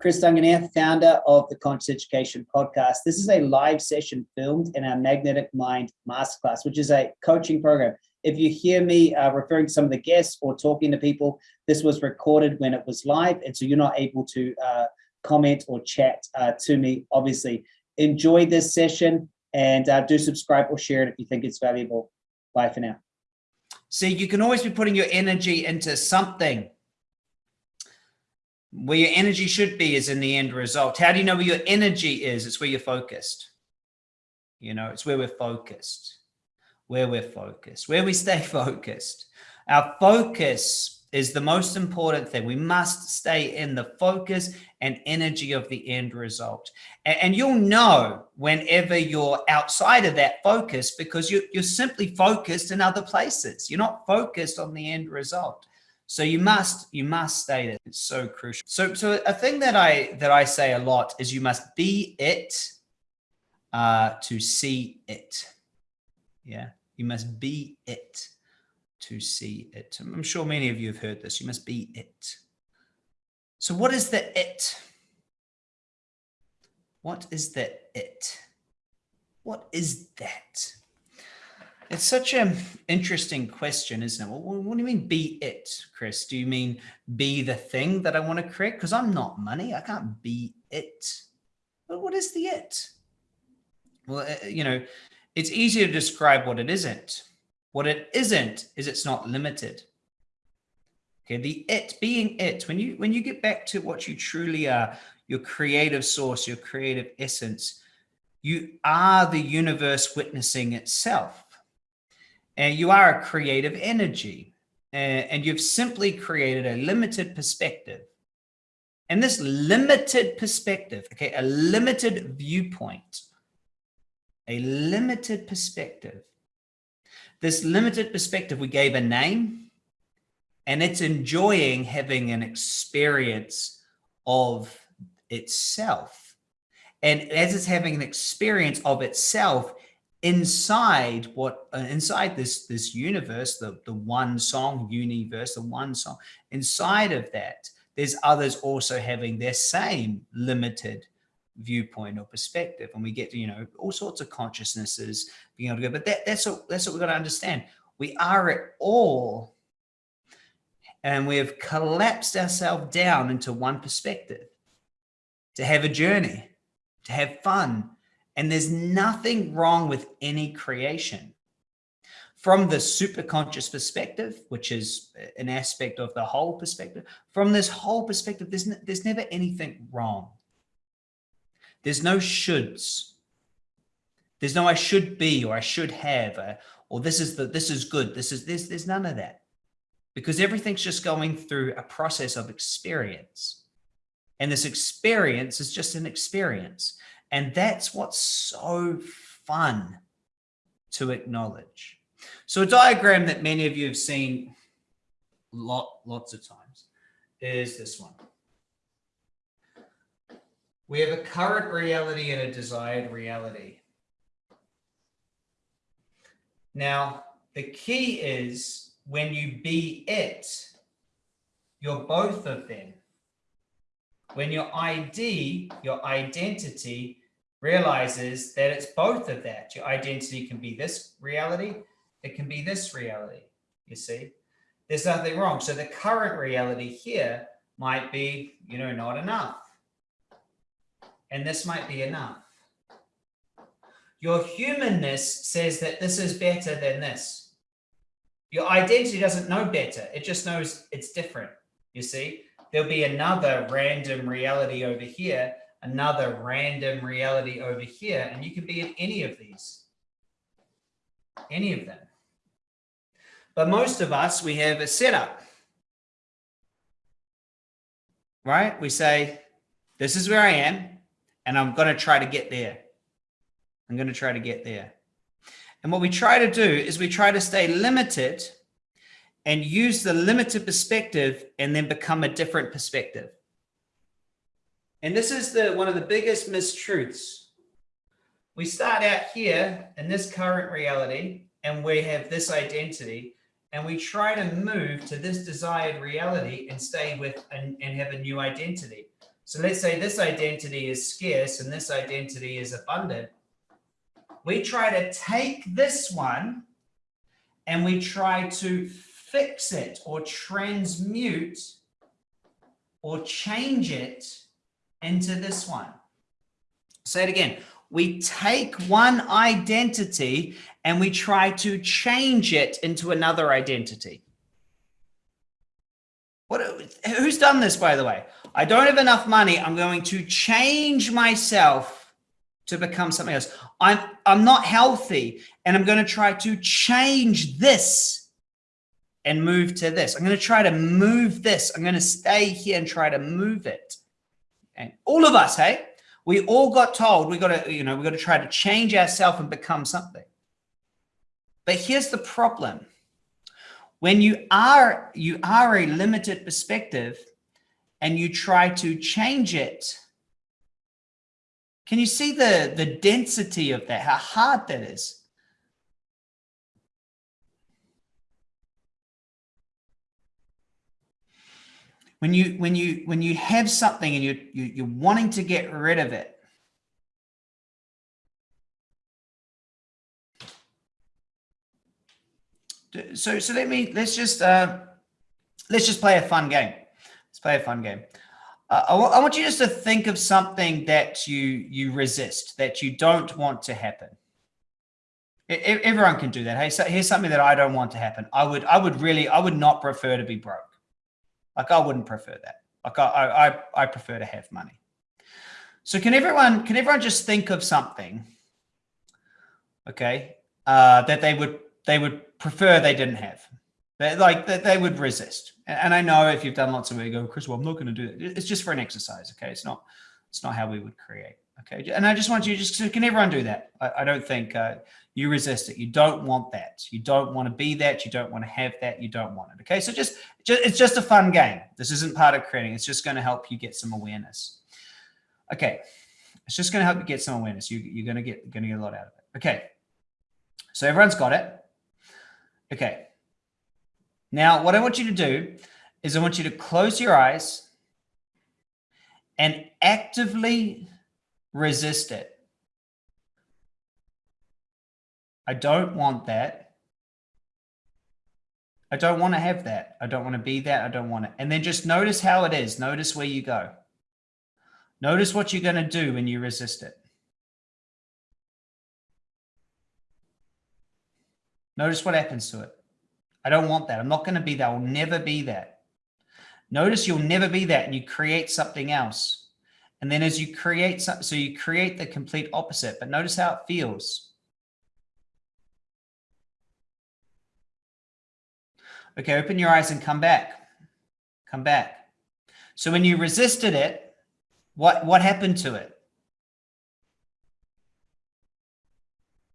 Chris Duncan here, founder of the Conscious Education Podcast. This is a live session filmed in our Magnetic Mind Masterclass, which is a coaching program. If you hear me uh, referring to some of the guests or talking to people, this was recorded when it was live, and so you're not able to uh, comment or chat uh, to me, obviously. Enjoy this session and uh, do subscribe or share it if you think it's valuable. Bye for now. See, you can always be putting your energy into something. Where your energy should be is in the end result. How do you know where your energy is? It's where you're focused. You know, it's where we're focused, where we're focused, where we stay focused. Our focus is the most important thing. We must stay in the focus and energy of the end result. And, you'll know whenever you're outside of that focus because you, you're simply focused in other places. You're not focused on the end result. So you must you must stay there. It's so crucial. So so a thing that I that I say a lot is you must be it uh, to see it. Yeah, you must be it to see it. I'm sure many of you have heard this. You must be it. So what is the it? What is the it? What is that? It's such an interesting question, isn't it? Well, what do you mean be it, Chris? Do you mean be the thing that I want to create? Because I'm not money. I can't be it. But what is the it? Well, uh, you know, it's easier to describe what it isn't. What it isn't is it's not limited. Okay, the it being it, when you when you get back to what you truly are, your creative source, your creative essence, you are the universe witnessing itself. And you are a creative energy. And you've simply created a limited perspective. And this limited perspective, okay, a limited viewpoint, a limited perspective this limited perspective, we gave a name and it's enjoying having an experience of itself. And as it's having an experience of itself inside what uh, inside this this universe, the, the one song universe, the one song, inside of that, there's others also having their same limited viewpoint or perspective. And we get you know all sorts of consciousnesses being able to go but that, that's what that's what we've got to understand. We are at all and we have collapsed ourselves down into one perspective. To have a journey to have fun and there's nothing wrong with any creation from the super conscious perspective, which is uh, an aspect of the whole perspective, from this whole perspective, there's, there's never anything wrong. There's no shoulds. There's no I should be or I should have or, or this is the this is good. This is this. There's none of that because everything's just going through a process of experience. And this experience is just an experience. And that's what's so fun to acknowledge. So a diagram that many of you have seen lot, lots of times is this one. We have a current reality and a desired reality. Now, the key is when you be it, you're both of them. When your ID, your identity realizes that it's both of that. Your identity can be this reality, it can be this reality, you see? There's nothing wrong. So the current reality here might be, you know, not enough and this might be enough. Your humanness says that this is better than this. Your identity doesn't know better. It just knows it's different. You see, there'll be another random reality over here, another random reality over here, and you can be in any of these, any of them. But most of us, we have a setup, right? We say, this is where I am and I'm going to try to get there. I'm going to try to get there. And what we try to do is we try to stay limited and use the limited perspective and then become a different perspective. And this is the one of the biggest mistruths. We start out here in this current reality and we have this identity and we try to move to this desired reality and stay with and, and have a new identity. So let's say this identity is scarce and this identity is abundant. We try to take this one and we try to fix it or transmute or change it into this one. Say it again. We take one identity and we try to change it into another identity. What, who's done this, by the way? I don't have enough money. I'm going to change myself to become something else. I'm, I'm not healthy and I'm going to try to change this and move to this. I'm going to try to move this. I'm going to stay here and try to move it. And all of us, hey, we all got told we got to, you know, we got to try to change ourselves and become something. But here's the problem. When you are, you are a limited perspective and you try to change it, can you see the, the density of that, how hard that is? When you, when you, when you have something and you, you, you're wanting to get rid of it, so so let me let's just uh, let's just play a fun game. Let's play a fun game. Uh, I, I want you just to think of something that you you resist, that you don't want to happen. everyone can do that. Hey, so here's something that I don't want to happen. I would I would really I would not prefer to be broke. Like I wouldn't prefer that. Like I I I prefer to have money. So can everyone can everyone just think of something, okay, uh, that they would they would prefer they didn't have. Like they, they would resist. And I know if you've done lots of it, you go, Chris, well, I'm not going to do it. It's just for an exercise. Okay. It's not, it's not how we would create. Okay. And I just want you just can everyone do that? I, I don't think uh, you resist it. You don't want that. You don't want to be that. You don't want to have that. You don't want it. Okay. So just, just it's just a fun game. This isn't part of creating. It's just going to help you get some awareness. Okay. It's just going to help you get some awareness. You, you're going to get, going to get a lot out of it. Okay. So everyone's got it. Okay. Now, what I want you to do is I want you to close your eyes and actively resist it. I don't want that. I don't want to have that. I don't want to be that. I don't want it. And then just notice how it is. Notice where you go. Notice what you're going to do when you resist it. Notice what happens to it. I don't want that. I'm not going to be that. I'll never be that. Notice you'll never be that and you create something else. And then as you create, so, so you create the complete opposite, but notice how it feels. Okay, open your eyes and come back. Come back. So when you resisted it, what, what happened to it?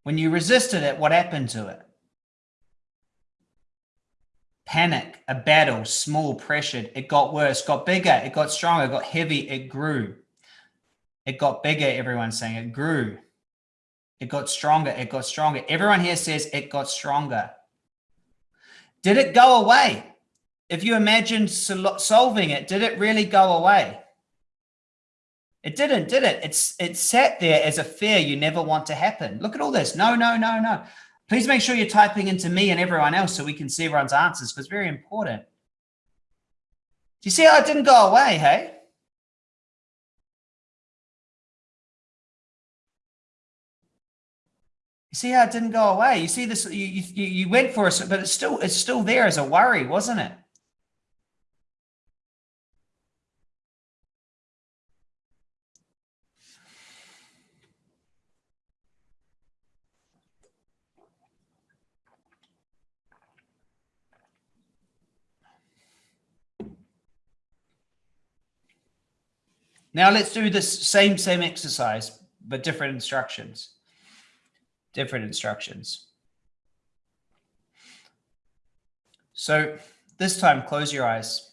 When you resisted it, what happened to it? panic, a battle, small, pressured. It got worse, got bigger, it got stronger, got heavy, it grew. It got bigger, everyone's saying it grew. It got stronger, it got stronger. Everyone here says it got stronger. Did it go away? If you imagine solving it, did it really go away? It didn't, did it? It's it sat there as a fear you never want to happen. Look at all this. No, no, no, no. Please make sure you're typing into me and everyone else so we can see everyone's answers because it's very important. Do you see how it didn't go away, hey? You see how it didn't go away? You see this, you, you, you went for it, but it's still, it's still there as a worry, wasn't it? Now let's do this same, same exercise, but different instructions. Different instructions. So this time, close your eyes.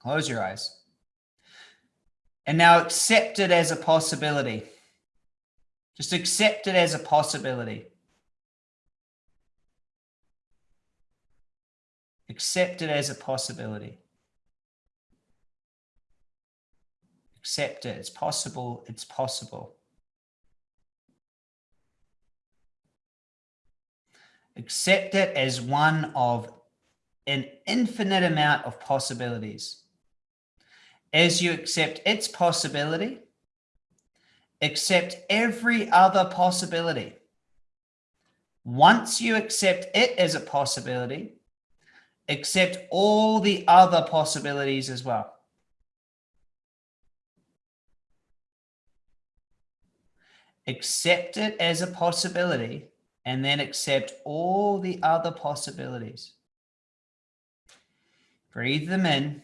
Close your eyes. And now accept it as a possibility. Just accept it as a possibility. Accept it as a possibility. Accept it. It's possible. It's possible. Accept it as one of an infinite amount of possibilities. As you accept its possibility, accept every other possibility. Once you accept it as a possibility, accept all the other possibilities as well. Accept it as a possibility and then accept all the other possibilities. Breathe them in.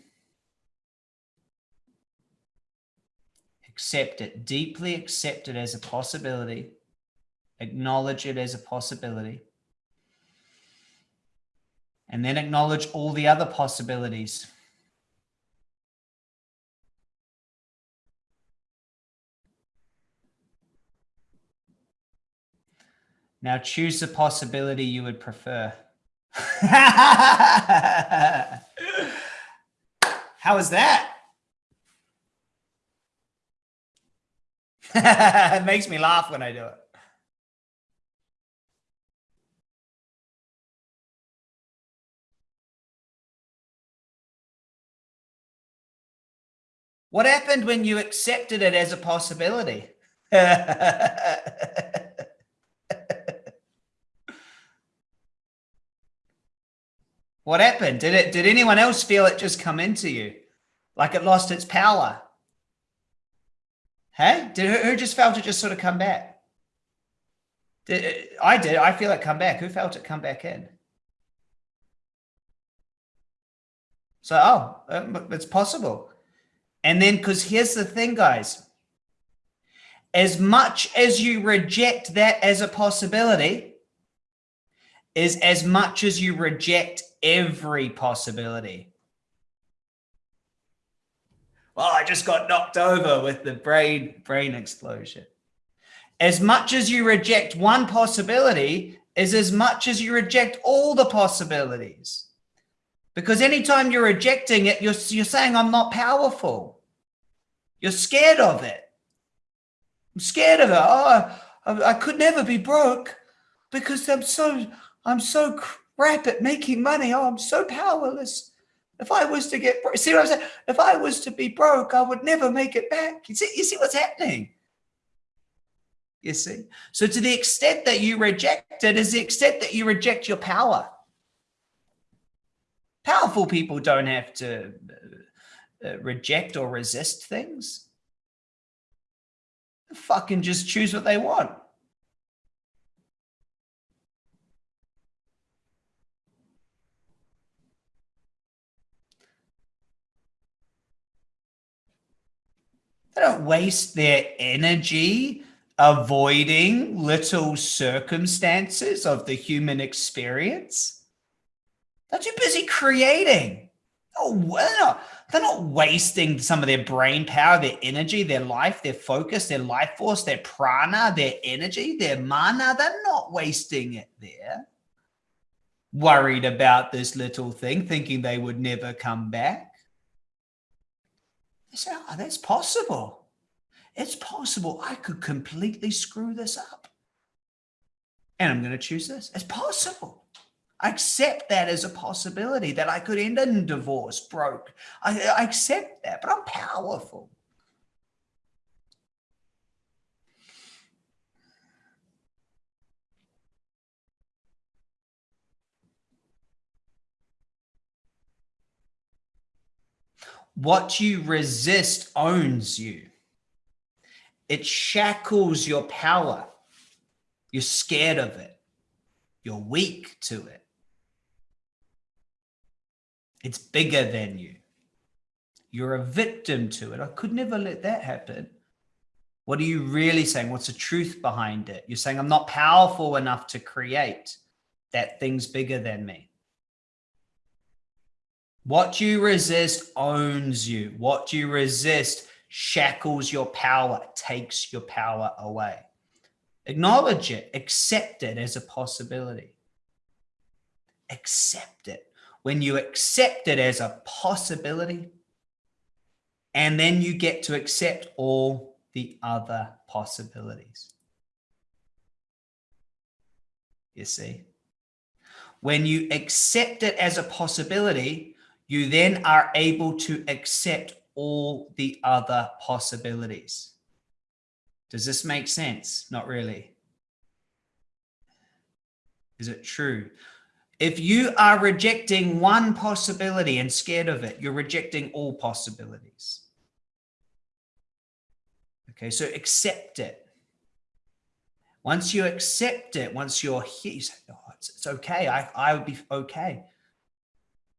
Accept it, deeply accept it as a possibility. Acknowledge it as a possibility. And then acknowledge all the other possibilities. Now choose the possibility you would prefer. How is that? it makes me laugh when I do it. What happened when you accepted it as a possibility? What happened? Did it? Did anyone else feel it just come into you, like it lost its power? Hey, did who, who just felt it just sort of come back? Did, I did. I feel it come back. Who felt it come back in? So, oh, um, it's possible. And then, because here's the thing, guys. As much as you reject that as a possibility, is as much as you reject every possibility. Well, I just got knocked over with the brain brain explosion. As much as you reject one possibility is as much as you reject all the possibilities. Because anytime you're rejecting it, you're, you're saying, I'm not powerful. You're scared of it. I'm scared of it. Oh, I, I could never be broke because I'm so, I'm so crap at making money. Oh, I'm so powerless. If I was to get, see what I'm saying? If I was to be broke, I would never make it back. You see, you see what's happening? You see? So to the extent that you reject it is the extent that you reject your power. Powerful people don't have to uh, uh reject or resist things. They fucking just choose what they want. They don't waste their energy avoiding little circumstances of the human experience. They're too busy creating. Oh, well, they're not wasting some of their brain power, their energy, their life, their focus, their life force, their prana, their energy, their mana. They're not wasting it there. Worried about this little thing, thinking they would never come back. They say, oh, ah, that's possible. It's possible I could completely screw this up. And I'm going to choose this. It's possible. I accept that as a possibility that I could end in divorce, broke. I, I accept that, but I'm powerful. What you resist owns you. It shackles your power. You're scared of it. You're weak to it. It's bigger than you. You're a victim to it. I could never let that happen. What are you really saying? What's the truth behind it? You're saying, I'm not powerful enough to create. That thing's bigger than me. What you resist owns you. What you resist shackles your power, takes your power away. Acknowledge it, accept it as a possibility. Accept it. When you accept it as a possibility, And then you get to accept all the other possibilities. You see? When you accept it as a possibility, you then are able to accept all the other possibilities. Does this make sense? Not really. Is it true? If you are rejecting one possibility and scared of it, you're rejecting all possibilities. Okay, so accept it. Once you accept it, once you're here, you say, oh, it's, it's okay. I, I would be okay.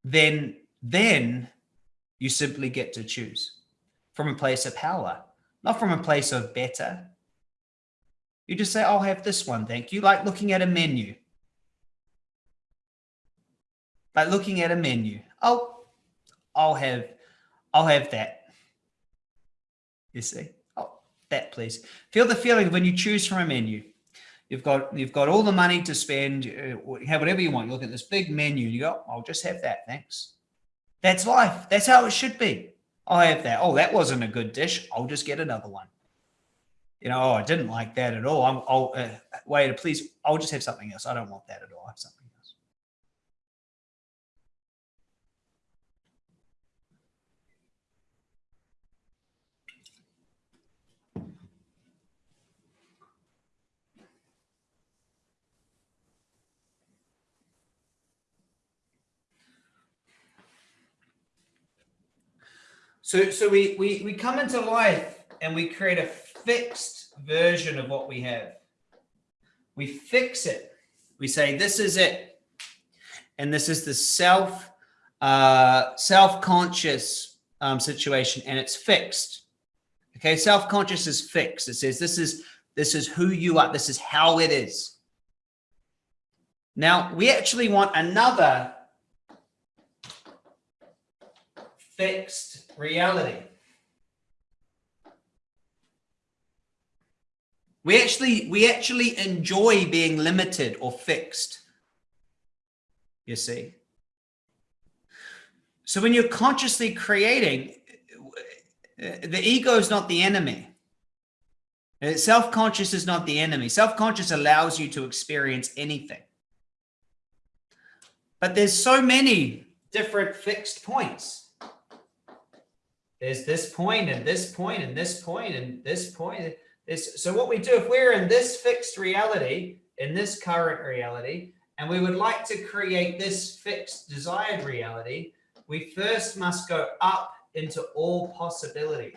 Then, then you simply get to choose from a place of power, not from a place of better. You just say, I'll have this one. Thank you. Like looking at a menu. Like looking at a menu. Oh, I'll have, I'll have that. You see? Oh, that please. Feel the feeling when you choose from a menu. You've got you've got all the money to spend. Uh, have whatever you want. You look at this big menu. You go, I'll just have that. Thanks. That's life. That's how it should be. I'll have that. Oh, that wasn't a good dish. I'll just get another one. You know, oh, I didn't like that at all. I'm, I'll uh, wait, please. I'll just have something else. I don't want that at all. I have something. So, so we, we, we come into life and we create a fixed version of what we have. We fix it. We say, this is it. And this is the self, uh, self-conscious um, situation and it's fixed. Okay. Self-conscious is fixed. It says, this is, this is who you are. This is how it is. Now we actually want another fixed reality. We actually, we actually enjoy being limited or fixed. You see? So when you're consciously creating, the ego is not the enemy. Self-conscious is not the enemy. Self-conscious allows you to experience anything. But there's so many different fixed points there's this point and this point and this point and this point. This, so what we do, if we're in this fixed reality, in this current reality, and we would like to create this fixed desired reality, we first must go up into all possibility.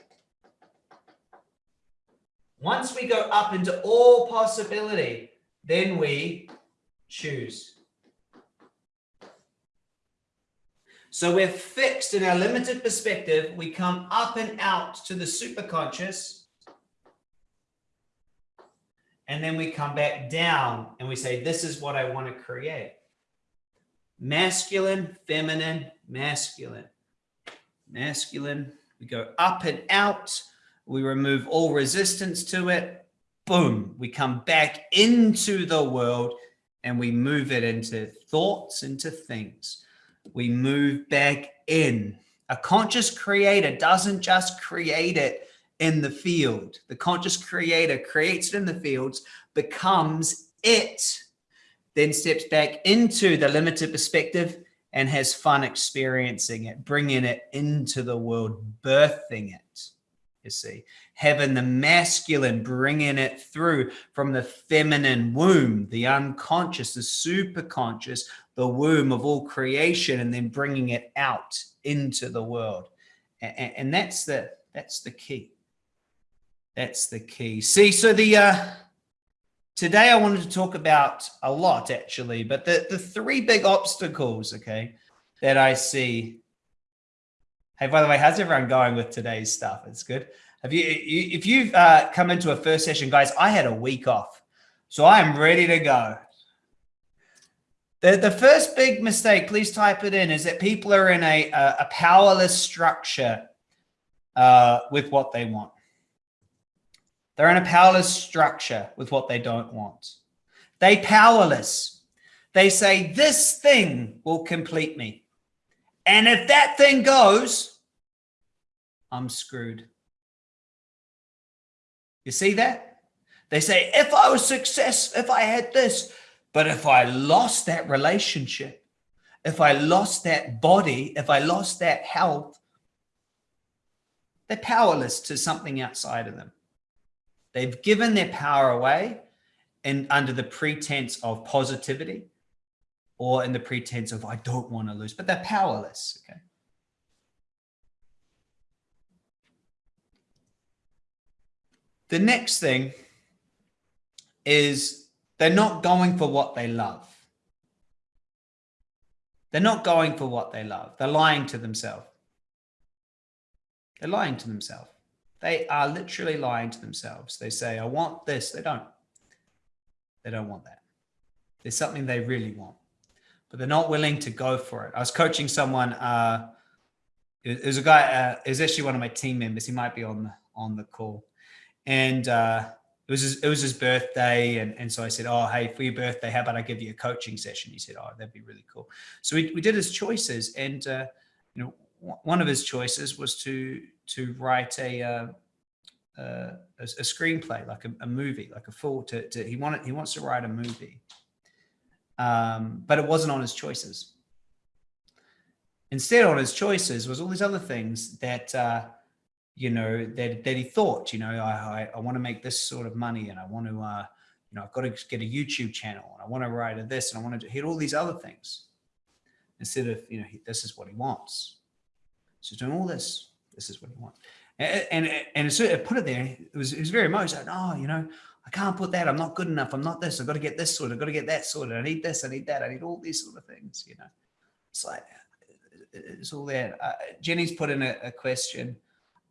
Once we go up into all possibility, then we choose. So we're fixed in our limited perspective. We come up and out to the superconscious. And then we come back down and we say, this is what I want to create. Masculine, feminine, masculine. Masculine. We go up and out. We remove all resistance to it. Boom. We come back into the world and we move it into thoughts, into things we move back in. A conscious creator doesn't just create it in the field. The conscious creator creates it in the fields, becomes it, then steps back into the limited perspective and has fun experiencing it, bringing it into the world, birthing it, you see. Having the masculine, bringing it through from the feminine womb, the unconscious, the superconscious, the womb of all creation and then bringing it out into the world. And, and that's the, that's the key. That's the key. See, so the, uh, today I wanted to talk about a lot actually, but the, the three big obstacles, okay, that I see. Hey, by the way, how's everyone going with today's stuff? It's good. Have you, if you've uh, come into a first session, guys, I had a week off. So I am ready to go. The, the first big mistake, please type it in, is that people are in a, a, a powerless structure uh, with what they want. They're in a powerless structure with what they don't want. They powerless. They say, this thing will complete me. And if that thing goes, I'm screwed. You see that? They say, if I was success, if I had this, but if I lost that relationship, if I lost that body, if I lost that health, they're powerless to something outside of them. They've given their power away and under the pretense of positivity or in the pretense of I don't want to lose, but they're powerless. Okay. The next thing is they're not going for what they love. They're not going for what they love. They're lying to themselves. They're lying to themselves. They are literally lying to themselves. They say, I want this. They don't. They don't want that. There's something they really want, but they're not willing to go for it. I was coaching someone. Uh, it was a guy. Uh, it was actually one of my team members. He might be on the on the call, and uh, it was his, it was his birthday, and and so I said, "Oh, hey, for your birthday, how about I give you a coaching session?" He said, "Oh, that'd be really cool." So we we did his choices, and uh, you know, one of his choices was to to write a uh, uh, a, a, screenplay, like a, a, movie, like a full. To, to he wanted he wants to write a movie, um, but it wasn't on his choices. Instead, on his choices was all these other things that uh, you know that that he thought. You know, I I, I want to make this sort of money, and I want to. Uh, you know, I've got to get a YouTube channel and I want to write a this and I want to hit all these other things instead of, you know, he, this is what he wants. So doing all this, this is what he wants. And, and, and put it there. It was, it was very emotional. Oh, you know, I can't put that. I'm not good enough. I'm not this. I've got to get this sorted. I've got to get that sorted. I need this. I need that. I need all these sort of things, you know. It's like, it's all there. Uh, Jenny's put in a, a question.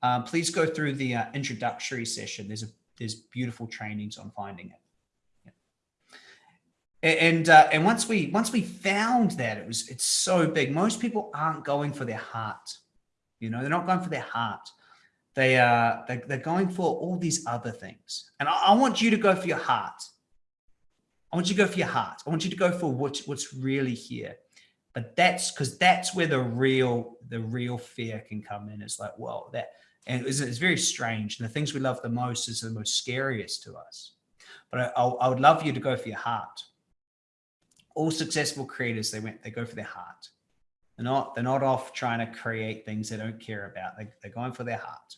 Um, please go through the uh, introductory session. There's a, there's beautiful trainings on finding it and uh, and once we once we found that it was it's so big most people aren't going for their heart you know, they're not going for their heart. They are uh, they, they're going for all these other things. And I, I want you to go for your heart. I want you to go for your heart. I want you to go for what, what's really here. But that's because that's where the real the real fear can come in. It's like, well, that and it's, it's very strange. And the things we love the most is the most scariest to us. But I, I would love you to go for your heart. All successful creators, they went, they go for their heart. They're not, they're not off trying to create things they don't care about. They, they're going for their heart.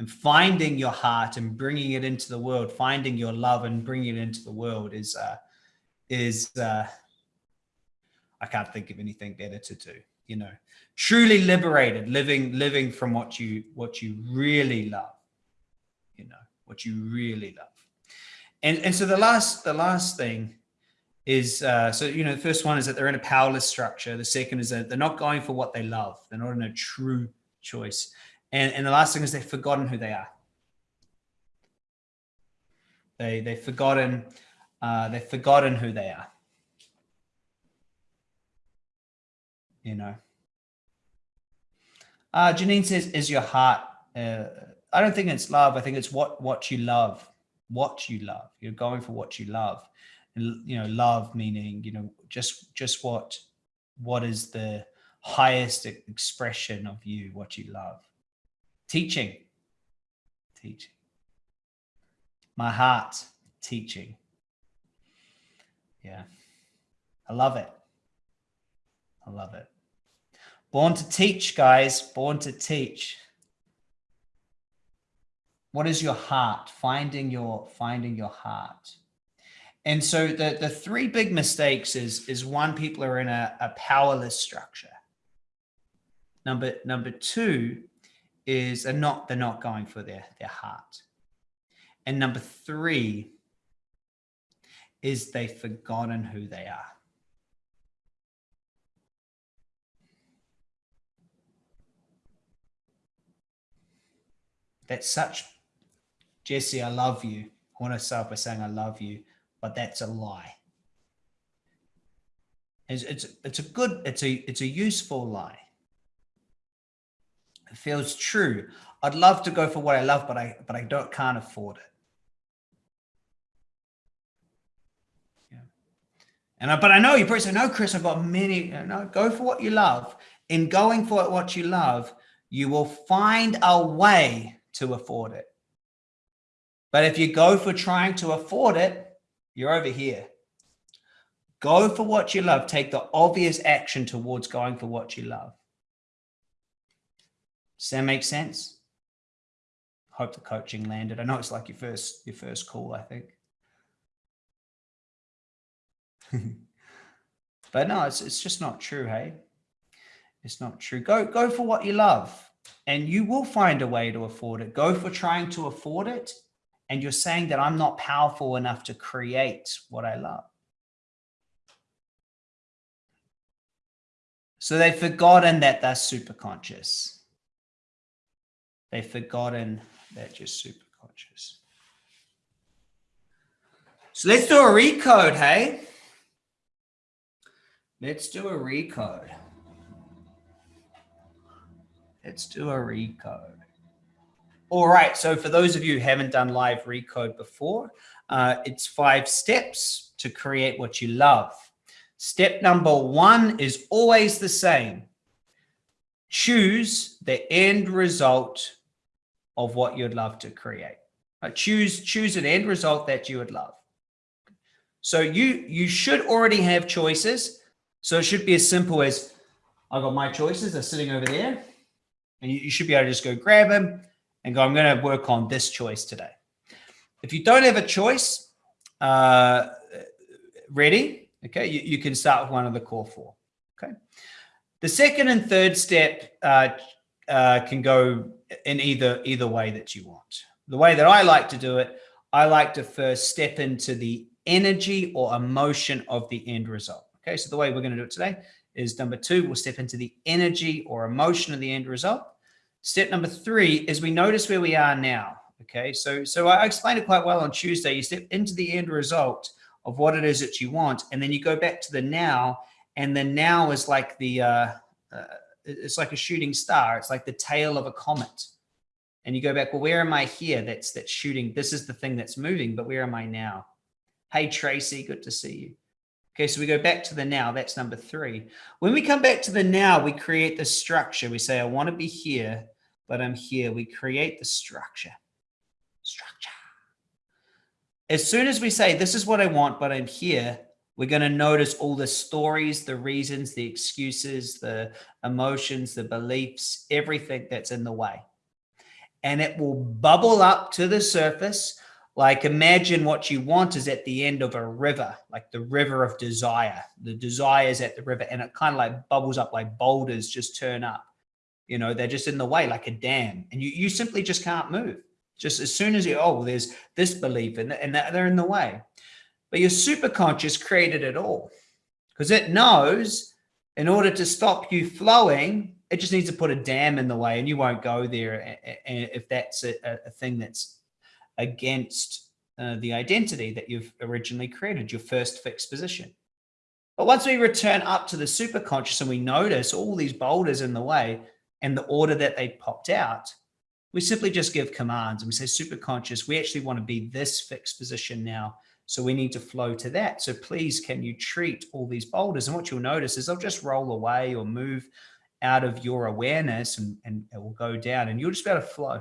And finding your heart and bringing it into the world, finding your love and bringing it into the world is, uh, is, uh, I can't think of anything better to do, you know, truly liberated, living, living from what you, what you really love, you know, what you really love. And, and so the last, the last thing is uh, so you know the first one is that they're in a powerless structure. The second is that they're not going for what they love. They're not in a true choice and and the last thing is they've forgotten who they are. They they've forgotten uh, they've forgotten who they are. You know. Uh, Janine says is your heart uh, I don't think it's love. I think it's what what you love. What you love. You're going for what you love. And, you know love meaning you know just just what what is the highest expression of you what you love teaching. Teaching. My heart teaching. Yeah. I love it. I love it. Born to teach guys. Born to teach. What is your heart? Finding your finding your heart. And so the, the three big mistakes is, is one, people are in a, a powerless structure. Number, number two is they're not, they're not going for their, their heart. And number three is they've forgotten who they are. That's such, Jesse, I love you. I want to start by saying I love you but that's a lie. It's, it's, it's a good, it's a, it's a useful lie. Feels true. I'd love to go for what I love, but I, but I don't, can't afford it. Yeah. And I, but I know you probably say, no, Chris, I've got many, know, go for what you love. In going for what you love, you will find a way to afford it. But if you go for trying to afford it, you're over here. Go for what you love. Take the obvious action towards going for what you love. Does that make sense? Hope the coaching landed. I know it's like your first your first call, I think. but no, it's it's just not true, hey? It's not true. Go go for what you love and you will find a way to afford it. Go for trying to afford it. And you're saying that I'm not powerful enough to create what I love. So they've forgotten that they're super conscious. They've forgotten that you're super conscious. So let's do a recode, hey? Let's do a recode. Let's do a recode. All right. So for those of you who haven't done live recode before, uh, it's five steps to create what you love. Step number one is always the same. Choose the end result of what you'd love to create. Uh, choose choose an end result that you would love. So you you should already have choices. So it should be as simple as I've got my choices. They're sitting over there, and you, you should be able to just go grab them and go. I'm going to work on this choice today. If you don't have a choice uh, ready, Okay, you, you can start with one of the core four. Okay. The second and third step uh, uh, can go in either either way that you want. The way that I like to do it, I like to first step into the energy or emotion of the end result. Okay, so the way we're going to do it today is number two, we'll step into the energy or emotion of the end result. Step number three is we notice where we are now. Okay, so so I explained it quite well on Tuesday. You step into the end result of what it is that you want. And then you go back to the now and the now is like the, uh, uh, it's like a shooting star. It's like the tail of a comet. And you go back, well, where am I here? That's, that's shooting. This is the thing that's moving, but where am I now? Hey, Tracy, good to see you. Okay, so we go back to the now. That's number three. When we come back to the now, we create the structure. We say, I want to be here, but I'm here. We create the structure. Structure. As soon as we say, this is what I want, but I'm here, we're going to notice all the stories, the reasons, the excuses, the emotions, the beliefs, everything that's in the way. And it will bubble up to the surface. Like imagine what you want is at the end of a river, like the river of desire. The desire is at the river and it kind of like bubbles up like boulders just turn up. You know, they're just in the way like a dam and you, you simply just can't move. Just as soon as you, oh, there's this belief and, and they're in the way. But your superconscious created it all because it knows in order to stop you flowing, it just needs to put a dam in the way and you won't go there if that's a, a thing that's against uh, the identity that you've originally created, your first fixed position. But once we return up to the superconscious and we notice all these boulders in the way and the order that they popped out, we simply just give commands and we say super conscious, we actually want to be this fixed position now. So we need to flow to that. So please, can you treat all these boulders? And what you'll notice is they'll just roll away or move out of your awareness and, and it will go down and you'll just be able to flow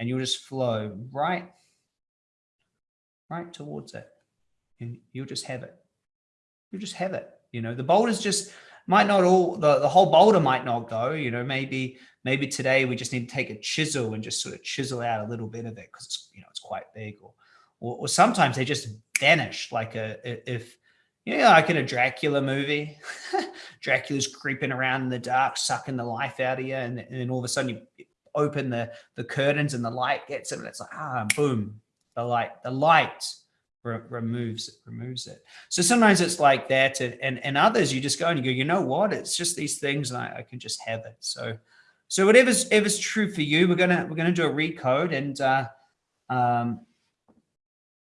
and you'll just flow right, right towards it. And you'll just have it. You'll just have it. You know, the boulders just might not all, the, the whole boulder might not go, you know, maybe maybe today we just need to take a chisel and just sort of chisel out a little bit of it because it's you know it's quite big or, or, or sometimes they just vanish like a if you know like in a dracula movie dracula's creeping around in the dark sucking the life out of you and, and then all of a sudden you open the the curtains and the light gets it and it's like ah boom the light the light re removes it removes it. So sometimes it's like that and, and and others you just go and you go you know what? It's just these things and I, I can just have it. So so whatever's ever's true for you, we're gonna we're gonna do a recode, and uh, um,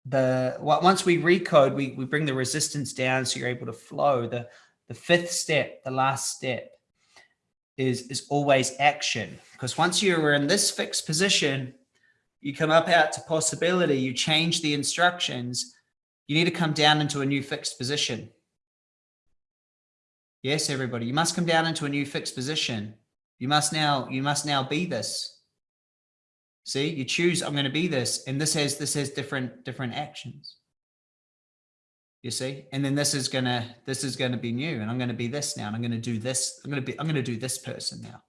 the once we recode, we we bring the resistance down, so you're able to flow. The the fifth step, the last step, is is always action, because once you're in this fixed position, you come up out to possibility, you change the instructions, you need to come down into a new fixed position. Yes, everybody, you must come down into a new fixed position. You must now, you must now be this. See, you choose, I'm going to be this. And this has, this has different, different actions. You see, and then this is gonna, this is gonna be new and I'm gonna be this now and I'm gonna do this. I'm gonna be, I'm gonna do this person now.